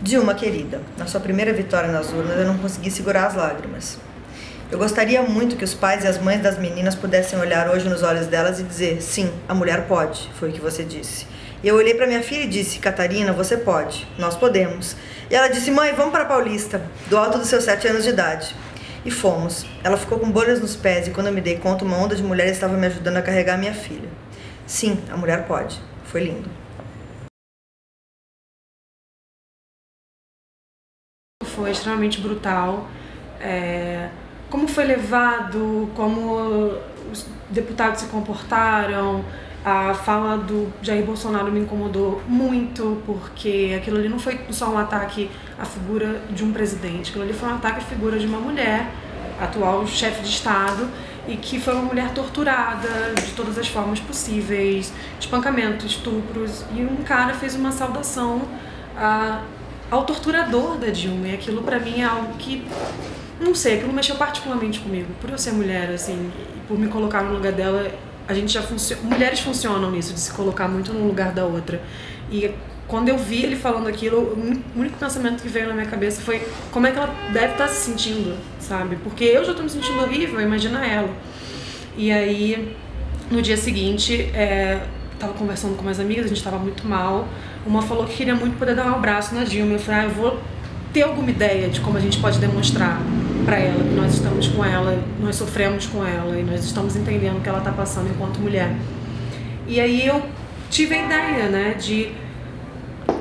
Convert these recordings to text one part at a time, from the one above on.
Dilma, querida, na sua primeira vitória nas urnas eu não consegui segurar as lágrimas. Eu gostaria muito que os pais e as mães das meninas pudessem olhar hoje nos olhos delas e dizer sim, a mulher pode, foi o que você disse. E eu olhei para minha filha e disse, Catarina, você pode, nós podemos. E ela disse, mãe, vamos para Paulista, do alto dos seus sete anos de idade. E fomos. Ela ficou com bolhas nos pés e quando eu me dei conta, uma onda de mulheres estava me ajudando a carregar minha filha. Sim, a mulher pode. Foi lindo. Foi extremamente brutal. É, como foi levado, como os deputados se comportaram, a fala do Jair Bolsonaro me incomodou muito, porque aquilo ali não foi só um ataque à figura de um presidente, aquilo ali foi um ataque à figura de uma mulher, atual chefe de Estado, e que foi uma mulher torturada de todas as formas possíveis, espancamento, estupros, e um cara fez uma saudação a ao torturador da Dilma. E aquilo para mim é algo que, não sei, aquilo mexeu particularmente comigo. Por eu ser mulher, assim, por me colocar no lugar dela, a gente já funciona. Mulheres funcionam nisso, de se colocar muito no lugar da outra. E quando eu vi ele falando aquilo, o único pensamento que veio na minha cabeça foi como é que ela deve estar se sentindo, sabe? Porque eu já estou me sentindo horrível, imagina ela. E aí, no dia seguinte, é, tava conversando com minhas amigas, a gente tava muito mal. Uma falou que queria muito poder dar um abraço na Dilma. Eu falei, ah, eu vou ter alguma ideia de como a gente pode demonstrar para ela que nós estamos com ela, nós sofremos com ela e nós estamos entendendo o que ela tá passando enquanto mulher. E aí eu tive a ideia, né, de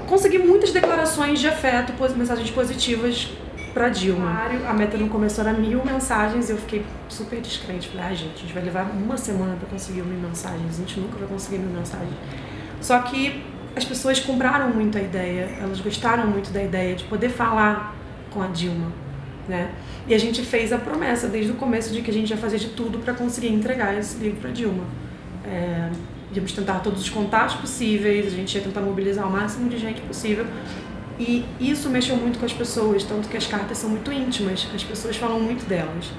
conseguir muitas declarações de afeto, mensagens positivas pra Dilma. A meta no começo era mil mensagens e eu fiquei super descrente. Falei, ah, gente, a gente vai levar uma semana pra conseguir mil mensagens, a gente nunca vai conseguir mil mensagens. Só que as pessoas compraram muito a ideia, elas gostaram muito da ideia de poder falar com a Dilma, né? E a gente fez a promessa desde o começo de que a gente ia fazer de tudo para conseguir entregar esse livro para Dilma. É, íamos tentar todos os contatos possíveis, a gente ia tentar mobilizar o máximo de gente possível e isso mexeu muito com as pessoas, tanto que as cartas são muito íntimas, as pessoas falam muito delas.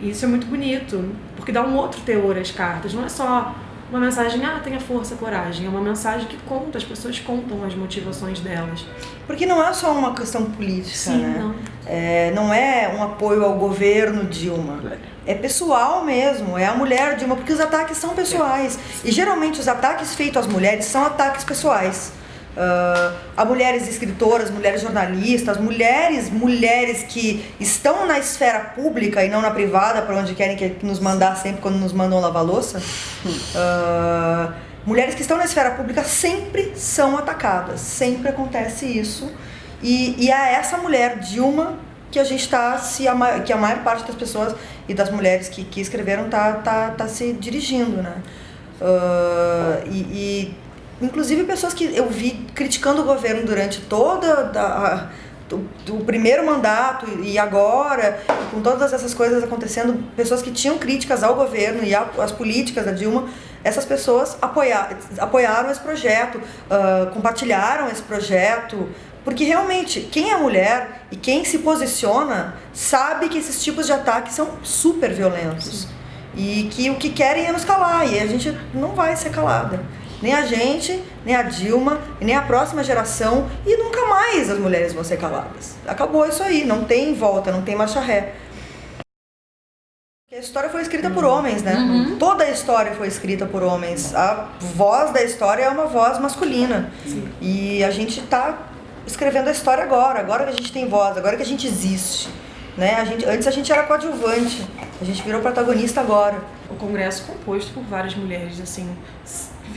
E isso é muito bonito, porque dá um outro teor às cartas, não é só uma mensagem, ah, tenha força, coragem. É uma mensagem que conta, as pessoas contam as motivações delas. Porque não é só uma questão política, Sim, né? Não. É, não é um apoio ao governo Dilma. É pessoal mesmo, é a mulher Dilma, porque os ataques são pessoais. E geralmente os ataques feitos às mulheres são ataques pessoais uh, a mulheres escritoras, mulheres jornalistas, mulheres, mulheres que estão na esfera pública e não na privada, para onde querem que, nos mandar sempre quando nos mandam lavar louça. Uh, mulheres que estão na esfera pública sempre são atacadas, sempre acontece isso. E, e é essa mulher, Dilma, que a gente está se a, que a maior parte das pessoas e das mulheres que, que escreveram tá, tá, tá se dirigindo, né? Uh, e, e inclusive pessoas que eu vi criticando o governo durante toda a, o primeiro mandato e agora, com todas essas coisas acontecendo, pessoas que tinham críticas ao governo e às políticas da Dilma, essas pessoas apoiar, apoiaram esse projeto, uh, compartilharam esse projeto, porque realmente quem é mulher e quem se posiciona sabe que esses tipos de ataques são super violentos. Sim. E que o que querem é nos calar, e a gente não vai ser calada. Nem a gente, nem a Dilma, nem a próxima geração e nunca mais as mulheres vão ser caladas. Acabou isso aí, não tem volta, não tem marcha ré. A história foi escrita por homens, né? Uhum. Toda a história foi escrita por homens. A voz da história é uma voz masculina. Sim. E a gente está escrevendo a história agora, agora que a gente tem voz, agora que a gente existe. Né? A gente, antes a gente era coadjuvante, a gente virou protagonista agora. O congresso composto por várias mulheres, assim,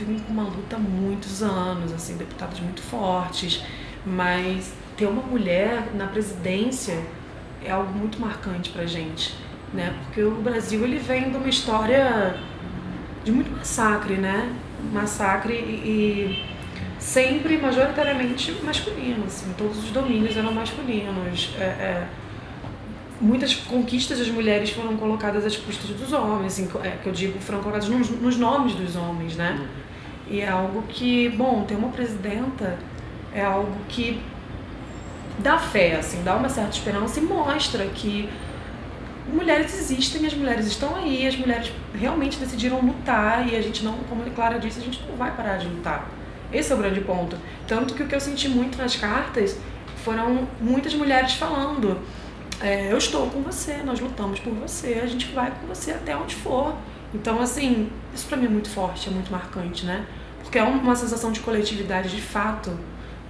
vivem com uma luta há muitos anos, assim, deputadas muito fortes, mas ter uma mulher na presidência é algo muito marcante pra gente, né? Porque o Brasil, ele vem de uma história de muito massacre, né? Massacre e, e sempre majoritariamente masculino, assim, todos os domínios eram masculinos. É, é, muitas conquistas das mulheres foram colocadas às custas dos homens, assim, é, que eu digo, foram colocadas nos, nos nomes dos homens, né? Uhum. E é algo que, bom, ter uma presidenta é algo que dá fé, assim, dá uma certa esperança e mostra que mulheres existem, as mulheres estão aí, as mulheres realmente decidiram lutar e a gente não, como a Clara disse, a gente não vai parar de lutar. Esse é o grande ponto. Tanto que o que eu senti muito nas cartas foram muitas mulheres falando: é, eu estou com você, nós lutamos por você, a gente vai com você até onde for. Então, assim, isso para mim é muito forte, é muito marcante, né? Porque é uma sensação de coletividade de fato,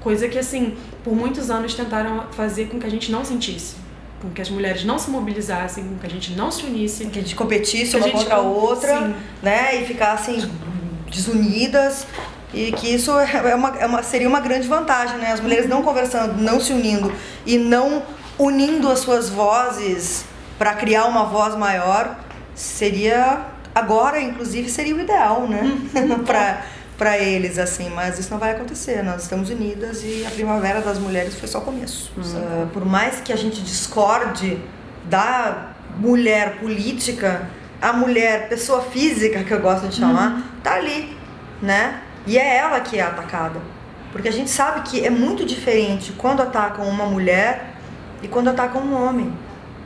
coisa que, assim, por muitos anos tentaram fazer com que a gente não sentisse. Com que as mulheres não se mobilizassem, com que a gente não se unisse. Que a gente competisse uma contra a outra, sim. né? E ficassem desunidas e que isso é uma, é uma, seria uma grande vantagem, né? As mulheres não conversando, não se unindo e não unindo as suas vozes para criar uma voz maior seria agora, inclusive, seria o ideal, né? Uhum. para para eles assim, mas isso não vai acontecer. Nós estamos unidas e a primavera das mulheres foi só o começo. Uhum. Uh, por mais que a gente discorde da mulher política, a mulher pessoa física que eu gosto de chamar, uhum. tá ali, né? E é ela que é atacada. Porque a gente sabe que é muito diferente quando atacam uma mulher e quando atacam um homem,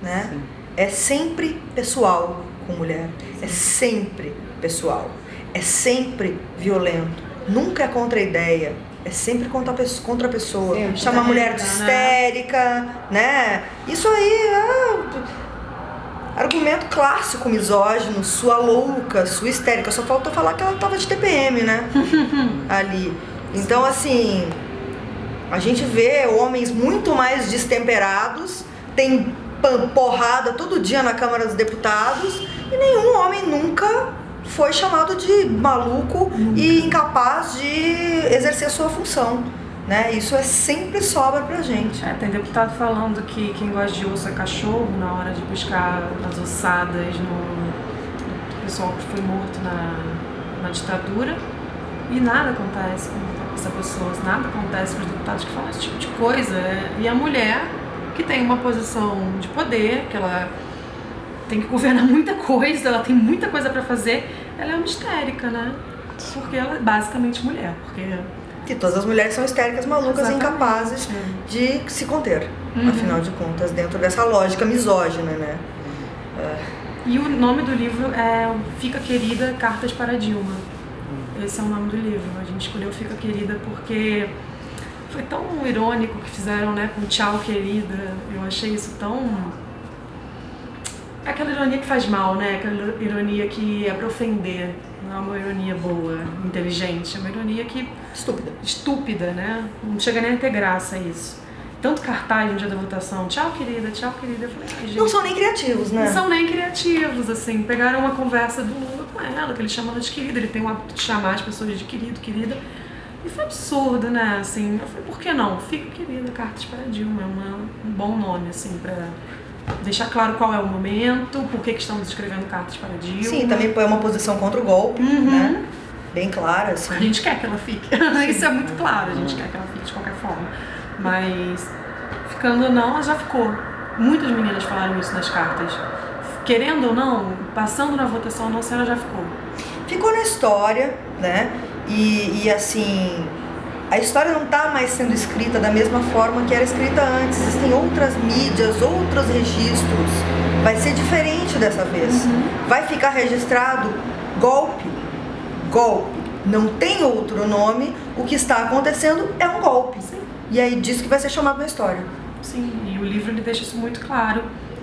né? Sim. É sempre pessoal com mulher, é sempre pessoal, é sempre violento, nunca é contra a ideia, é sempre contra a pessoa, contra a pessoa. chama a mulher de né? histérica, né? Isso aí é argumento clássico misógino, sua louca, sua histérica. Só faltou falar que ela tava de TPM, né? Ali. Então, assim, a gente vê homens muito mais destemperados, tem porrada todo dia na Câmara dos Deputados e nenhum homem nunca foi chamado de maluco e incapaz de exercer sua função. Né? Isso é sempre sobra pra gente. É, tem deputado falando que quem gosta de osso é cachorro na hora de buscar as ossadas no, pessoal que foi morto na, na ditadura e nada acontece com essa pessoa, nada acontece com os deputados que falam esse tipo de coisa. E a mulher que tem uma posição de poder, que ela tem que governar muita coisa, ela tem muita coisa para fazer, ela é uma histérica, né? Porque ela é basicamente mulher, porque que todas as mulheres são histéricas, malucas e incapazes é. de se conter, uhum. afinal de contas, dentro dessa lógica misógina, né? E o nome do livro é Fica Querida, Cartas para Dilma. Esse é o nome do livro. A gente escolheu Fica Querida porque foi tão irônico que fizeram, né, com Tchau Querida. Eu achei isso tão aquela ironia que faz mal, né? Aquela ironia que é pra ofender. Não é uma ironia boa, inteligente. É uma ironia que... Estúpida. Estúpida, né? Não chega nem a ter graça isso. Tanto cartaz no dia da votação, tchau querida, tchau querida. Eu falei, gente, não são nem criativos, né? Não são nem criativos, assim. Pegaram uma conversa do Lula com ela, que ele chama ela de querida. Ele tem o hábito de chamar as pessoas de querido, querida. E foi absurdo, né? Assim, eu falei, por que não? Fica querida, Cartas para Dilma. É uma, um bom nome, assim, pra deixar claro qual é o momento, por que, que estamos escrevendo cartas para Dilma. Sim, também põe uma posição contra o golpe, uhum. né? Bem clara, assim. A gente quer que ela fique. Isso é muito claro, a gente quer que ela fique de qualquer forma. Mas, ficando ou não, ela já ficou. Muitas meninas falaram isso nas cartas. Querendo ou não, passando na votação ou não, a senhora já ficou. Ficou na história, né? E, e assim, a história não está mais sendo escrita da mesma forma que era escrita antes. Existem outras mídias, outros registros. Vai ser diferente dessa vez. Uhum. Vai ficar registrado golpe, golpe. Não tem outro nome. O que está acontecendo é um golpe. Sim. E aí disso que vai ser chamado na história. Sim, e o livro ele deixa isso muito claro.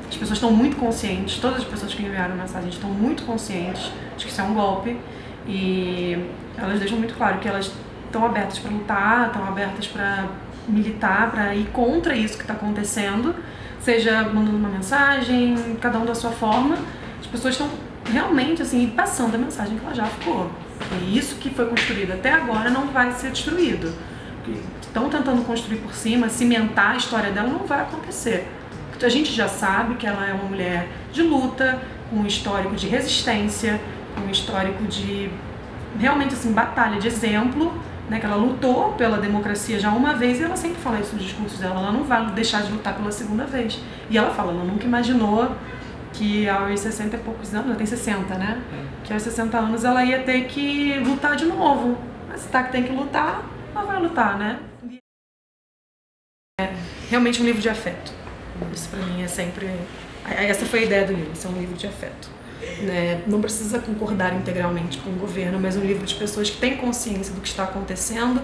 As pessoas estão muito conscientes, todas as pessoas que enviaram mensagem estão muito conscientes de que isso é um golpe. E elas deixam muito claro que elas estão abertas para lutar, estão abertas para militar, para ir contra isso que está acontecendo, seja mandando uma mensagem, cada um da sua forma. As pessoas estão realmente assim passando a mensagem que ela já ficou. E isso que foi construído até agora não vai ser destruído. Estão tentando construir por cima, cimentar a história dela, não vai acontecer. A gente já sabe que ela é uma mulher de luta, com um histórico de resistência, com um histórico de realmente assim batalha de exemplo né, que ela lutou pela democracia já uma vez e ela sempre fala isso nos discursos dela, ela não vai deixar de lutar pela segunda vez. E ela fala, ela nunca imaginou que aos 60 e poucos anos, ela tem 60, né? É. Que aos 60 anos ela ia ter que lutar de novo. Mas se tá que tem que lutar, ela vai lutar, né? É realmente um livro de afeto. Isso pra mim é sempre... Essa foi a ideia do livro, ser um livro de afeto. Né? Não precisa concordar integralmente com o governo, mas um livro de pessoas que têm consciência do que está acontecendo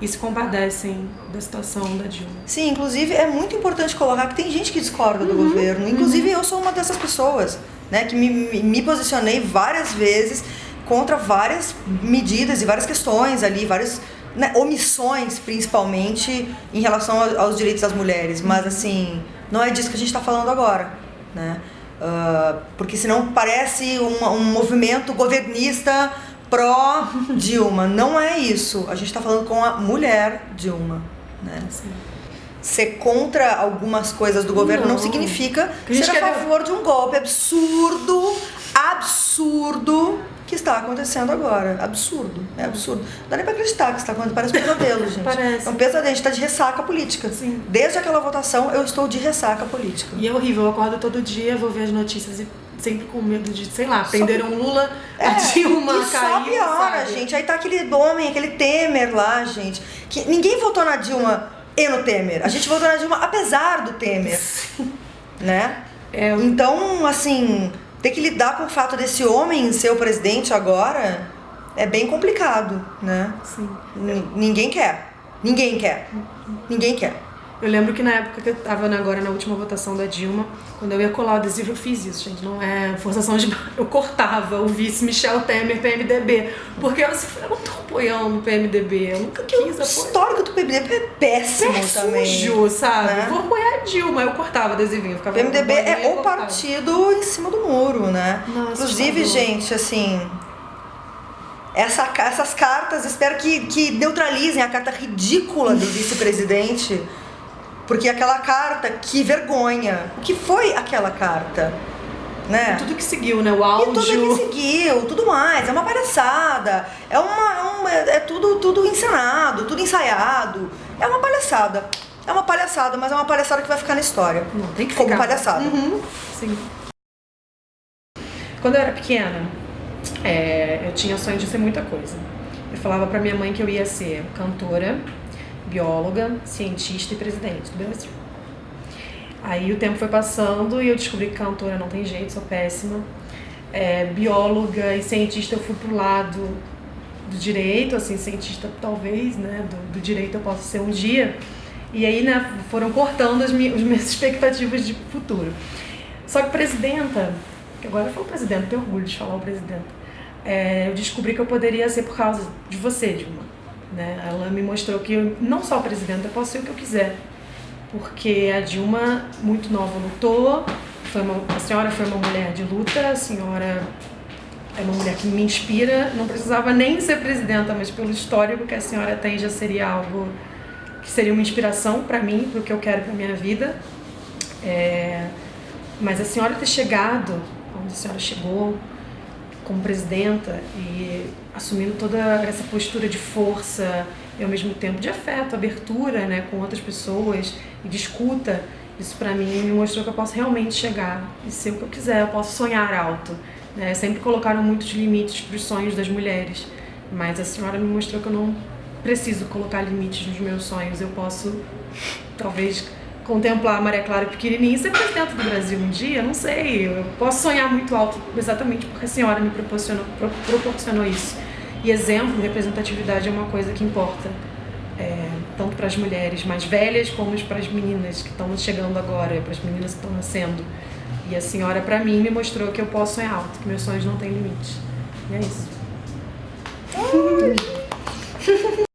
e se compadecem da situação da Dilma. Sim, inclusive é muito importante colocar que tem gente que discorda do uhum, governo. Inclusive uhum. eu sou uma dessas pessoas, né, que me, me posicionei várias vezes contra várias medidas e várias questões ali, várias né, omissões, principalmente em relação aos direitos das mulheres. Mas uhum. assim, não é disso que a gente está falando agora, né? Uh, porque senão parece um, um movimento governista pró-Dilma. Não é isso. A gente está falando com a mulher Dilma. Né? Sim. Ser contra algumas coisas do governo não, não significa ser a favor de um golpe absurdo, absurdo que está acontecendo agora. Absurdo. É absurdo. Não dá nem pra acreditar que está acontecendo. Parece um pesadelo, gente. Parece. É um pesadelo. A gente está de ressaca política. Sim. Desde aquela votação, eu estou de ressaca política. E é horrível. Eu acordo todo dia, vou ver as notícias e sempre com medo de, sei lá, prenderam só... Lula, é, a Dilma e só piora, sabe? gente. Aí tá aquele homem, aquele Temer lá, gente. Que ninguém votou na Dilma e no Temer. A gente votou na Dilma apesar do Temer. né? É, eu... Então, assim, ter que lidar com o fato desse homem ser o presidente agora é bem complicado, né? Sim. N ninguém quer. Ninguém quer. Ninguém quer. Eu lembro que na época que eu tava agora na última votação da Dilma, quando eu ia colar o adesivo, eu fiz isso, gente. Não é forçação de. Eu cortava o vice Michel Temer PMDB. Porque eu, assim, eu não tô apoiando o PMDB. Eu nunca quis apoiar. O histórico do PMDB é péssimo é também. sujo, sabe? Né? Vou apoiar a Dilma. Eu cortava o adesivinho. Ficava PMDB é o partido em cima do muro, né? Nossa, Inclusive, gente, assim. Essa, essas cartas, espero que, que neutralizem a carta ridícula do vice-presidente. Porque aquela carta, que vergonha. O que foi aquela carta? Né? E tudo que seguiu, né? O áudio. E tudo que seguiu, tudo mais. É uma palhaçada. É, uma, é uma, é tudo, tudo encenado, tudo ensaiado. É uma palhaçada. É uma palhaçada, mas é uma palhaçada que vai ficar na história. Não, tem que Como ficar. palhaçada. Uhum. Sim. Quando eu era pequena, é, eu tinha sonho de ser muita coisa. Eu falava pra minha mãe que eu ia ser cantora, bióloga, cientista e presidente do Brasil. Aí o tempo foi passando e eu descobri que cantora não tem jeito, sou péssima. É, bióloga e cientista eu fui pro lado do direito, assim, cientista talvez, né, do, do direito eu possa ser um dia. E aí, né, foram cortando as minhas, as minhas expectativas de futuro. Só que presidenta, que agora eu falo presidente, tenho orgulho de falar o presidente, é, eu descobri que eu poderia ser por causa de você, Dilma. Né? Ela me mostrou que eu, não só presidenta, eu posso ser o que eu quiser. Porque a Dilma, muito nova, lutou, foi uma, a senhora foi uma mulher de luta, a senhora é uma mulher que me inspira, não precisava nem ser presidenta, mas pelo histórico que a senhora tem já seria algo que seria uma inspiração para mim, para o que eu quero para minha vida. É, mas a senhora ter chegado onde a senhora chegou, como presidenta e assumindo toda essa postura de força e ao mesmo tempo de afeto, abertura né, com outras pessoas e de escuta, isso para mim me mostrou que eu posso realmente chegar e ser o que eu quiser, eu posso sonhar alto. Né? Sempre colocaram muitos limites para os sonhos das mulheres, mas a senhora me mostrou que eu não preciso colocar limites nos meus sonhos, eu posso talvez contemplar a Maria Clara pequenininha e ser presidente do Brasil um dia, não sei, eu posso sonhar muito alto exatamente porque a senhora me proporcionou, pro, proporcionou isso. E exemplo, representatividade é uma coisa que importa, é, tanto para as mulheres mais velhas como para as meninas que estão chegando agora, para as meninas que estão nascendo. E a senhora, para mim, me mostrou que eu posso sonhar alto, que meus sonhos não têm limite. E é isso.